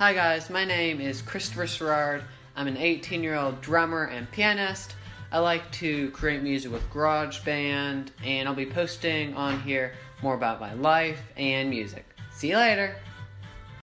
Hi guys, my name is Christopher Serrard. I'm an 18 year old drummer and pianist. I like to create music with GarageBand, and I'll be posting on here more about my life and music. See you later!